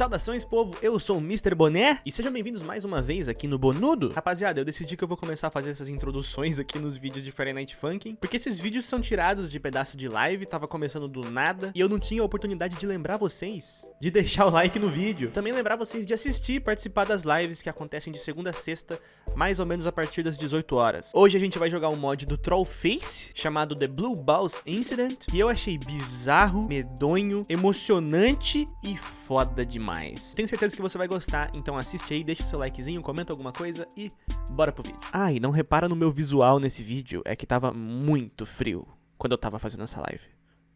Saudações, povo! Eu sou o Mr. Boné e sejam bem-vindos mais uma vez aqui no Bonudo. Rapaziada, eu decidi que eu vou começar a fazer essas introduções aqui nos vídeos de Friday Night Funkin', porque esses vídeos são tirados de pedaços de live, tava começando do nada, e eu não tinha a oportunidade de lembrar vocês de deixar o like no vídeo. Também lembrar vocês de assistir e participar das lives que acontecem de segunda a sexta, mais ou menos a partir das 18 horas. Hoje a gente vai jogar um mod do Trollface, chamado The Blue Balls Incident, que eu achei bizarro, medonho, emocionante e foda demais. Tenho certeza que você vai gostar, então assiste aí, deixa o seu likezinho, comenta alguma coisa e bora pro vídeo. Ah, e não repara no meu visual nesse vídeo, é que tava muito frio quando eu tava fazendo essa live.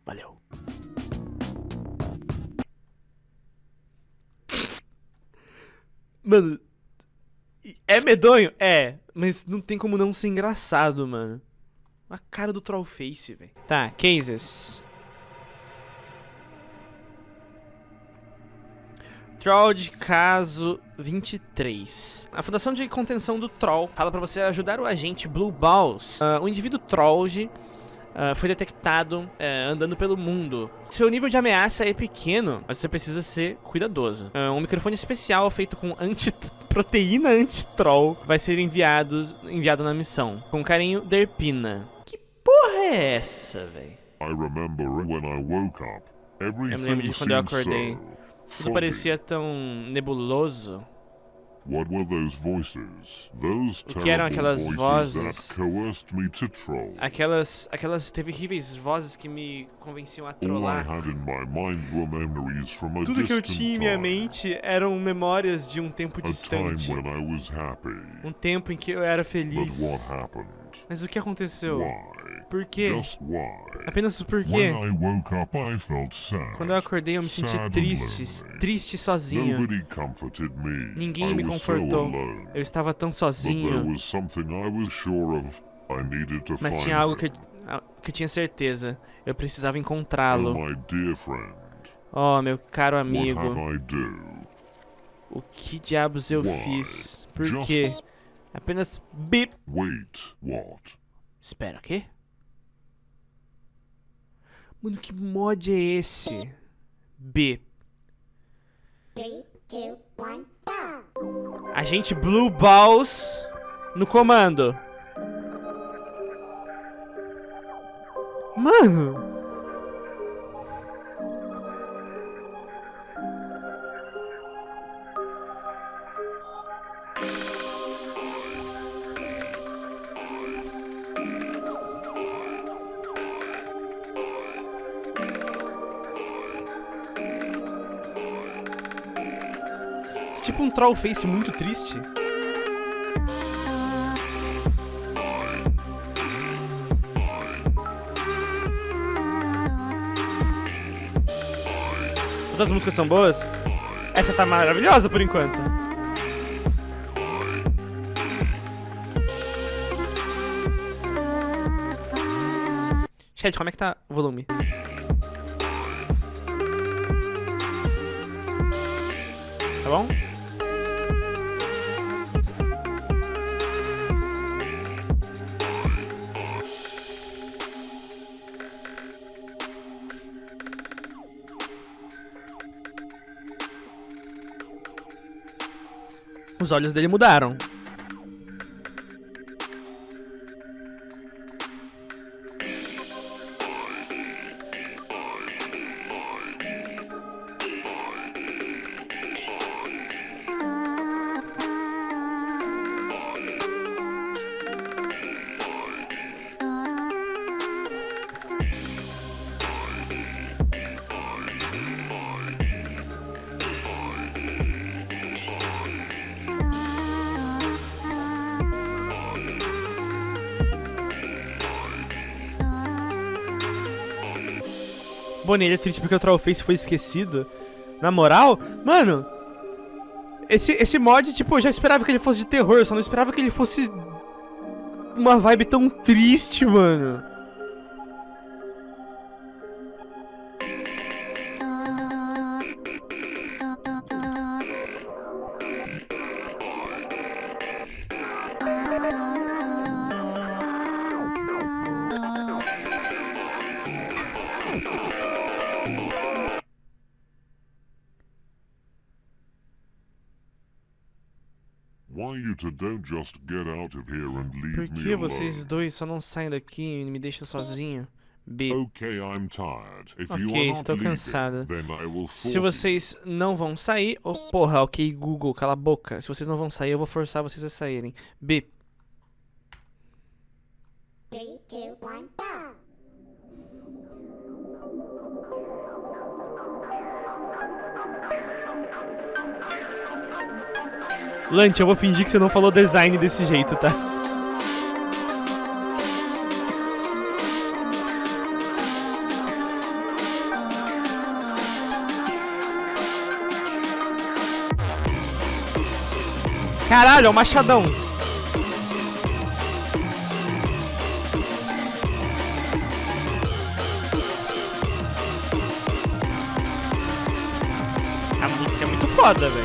Valeu. Mano, é medonho? É, mas não tem como não ser engraçado, mano. A cara do Trollface, velho. Tá, cases. Troll de caso 23. A Fundação de Contenção do Troll fala para você ajudar o agente Blue Balls. Uh, o indivíduo Troll uh, foi detectado uh, andando pelo mundo. Seu nível de ameaça é pequeno, mas você precisa ser cuidadoso. Uh, um microfone especial feito com anti proteína anti-troll vai ser enviado, enviado na missão. Com carinho, Derpina. Que porra é essa, velho? Eu me lembro de quando eu acordei. Tudo parecia tão nebuloso. What were those voices? Those o que eram aquelas vozes? Aquelas, aquelas terríveis vozes que me convenciam a trollar. Tudo que eu tinha em minha mente eram memórias de um tempo distante. Um tempo em que eu era feliz. Mas o que aconteceu? Por quê? Apenas por quê? Quando eu acordei eu me senti triste, triste sozinho. Ninguém me confortou. Eu estava tão sozinho. Mas tinha algo que, que eu tinha certeza. Eu precisava encontrá-lo. Oh, meu caro amigo. O que diabos eu fiz? Por quê? Apenas bip. Espera, o quê? Mano, que mod é esse? B. 3, 2, 1, Agente Blue Balls no comando. Mano. Troll face muito triste. Todas as músicas são boas? Essa tá maravilhosa por enquanto. Chat, como é que tá o volume? Tá bom? Os olhos dele mudaram. Bonilha é triste porque o Trollface foi esquecido. Na moral, mano... Esse, esse mod, tipo, eu já esperava que ele fosse de terror, só não esperava que ele fosse... Uma vibe tão triste, mano. You. Por que vocês dois só não saem daqui e me deixam sozinho? B. Ok, estou cansada. Se vocês não vão sair... Oh, porra, ok, Google, cala a boca. Se vocês não vão sair, eu vou forçar vocês a saírem. B. 3, 2, 1, go! Lante, eu vou fingir que você não falou design desse jeito, tá? Caralho, é o machadão. A música é muito foda, velho.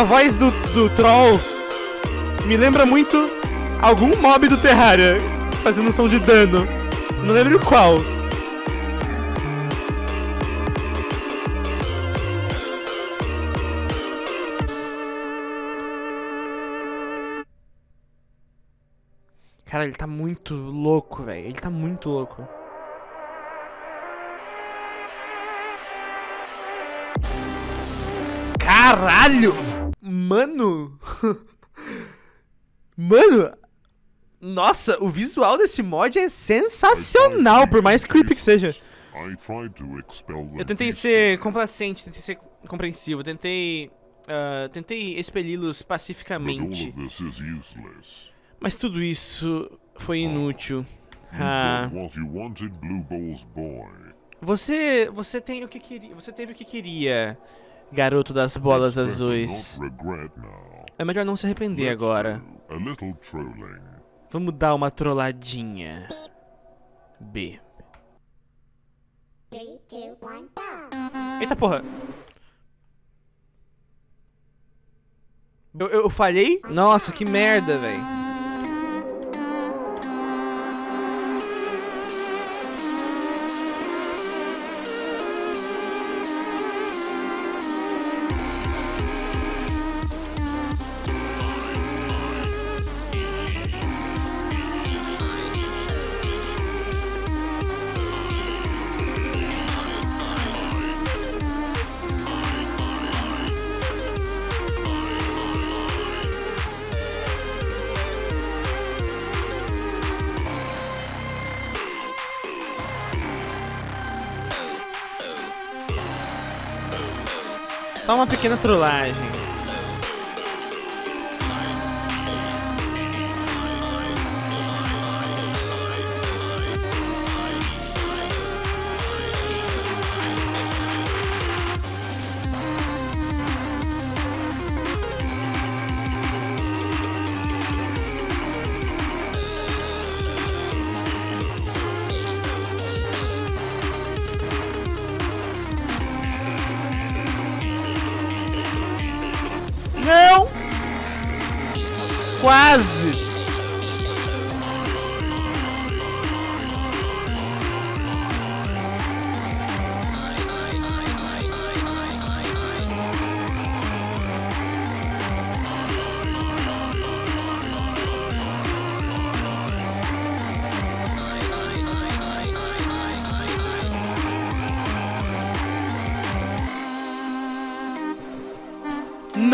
A voz do, do troll me lembra muito algum mob do Terraria fazendo som de dano. Não lembro qual. Cara, ele tá muito louco, velho. Ele tá muito louco. Caralho! Mano! Mano! Nossa, o visual desse mod é sensacional, por mais creepy que seja. Eu tentei ser complacente, tentei ser compreensivo, tentei. ah, tentei expeli-los pacificamente. Mas tudo isso foi inútil. Ah, Ball's boy. você. Você tem o que queria. Você teve o que queria, garoto das bolas azuis. É melhor não se arrepender agora. do a little trolling. Vamos dar uma trolladinha. B. Eita porra! Eu, eu falhei? Nossa, que merda, velho. Só uma pequena trollagem.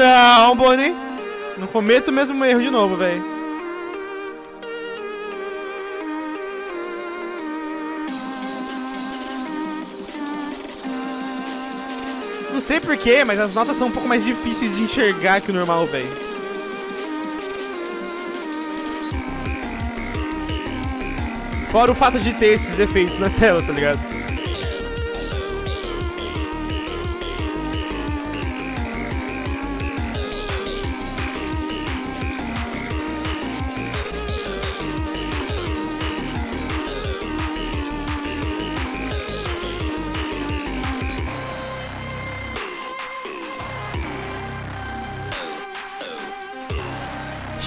Não, Bonnie! Não cometa o mesmo erro de novo, velho. Não sei porquê, mas as notas são um pouco mais difíceis de enxergar que o normal, velho. Fora o fato de ter esses efeitos na tela, tá ligado?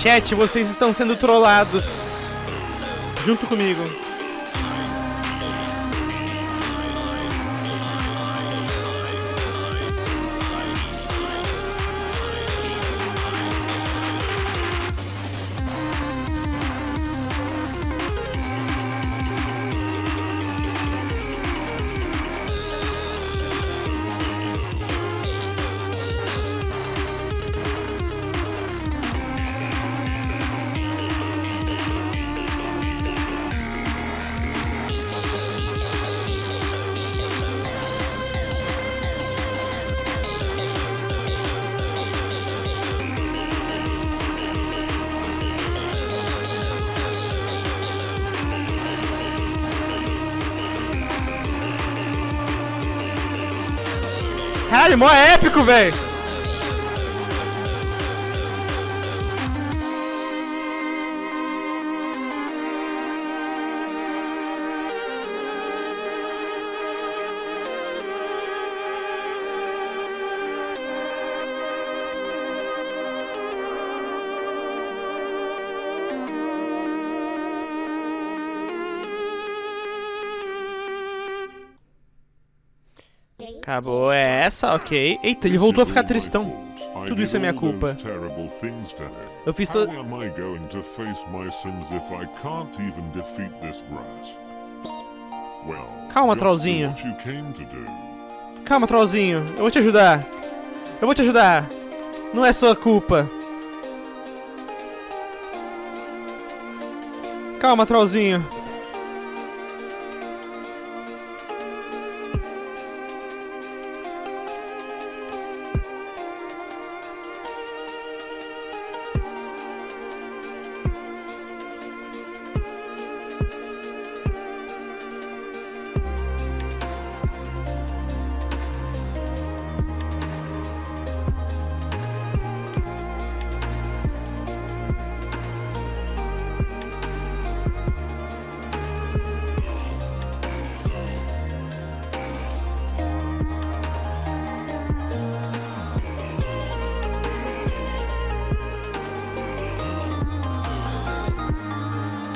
Chat, vocês estão sendo trollados. Junto comigo. Caralho, mó épico, velho. Acabou essa, ok. Eita, ele voltou a ficar tristão. Tudo isso é minha culpa. Eu fiz todo. Calma, trollzinho. Calma, trollzinho. Eu vou te ajudar. Eu vou te ajudar. Não é sua culpa. Calma, trollzinho.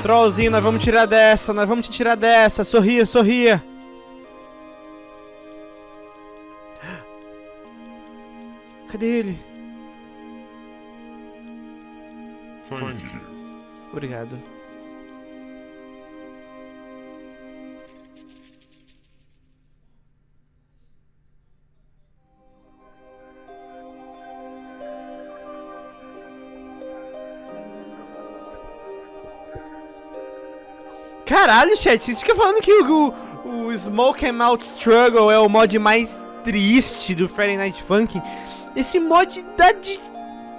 Trollzinho, nós vamos tirar dessa, nós vamos te tirar dessa. Sorria, sorria. Cadê ele? Thank you. Obrigado. Caralho, chat, vocês ficam falando que o, o, o Smoke and Out Struggle é o mod mais triste do Friday Night Funkin'. Esse mod dá de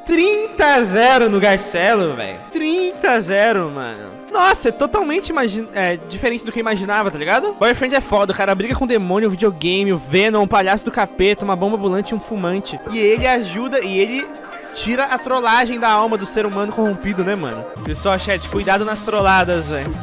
30 a 0 no Garcelo, velho. 30 a 0, mano. Nossa, é totalmente é, diferente do que eu imaginava, tá ligado? Boyfriend é foda, o cara briga com o demônio, o videogame, o Venom, um palhaço do capeta, uma bomba ambulante e um fumante. E ele ajuda, e ele tira a trollagem da alma do ser humano corrompido, né, mano? Pessoal, chat, cuidado nas trolladas, velho.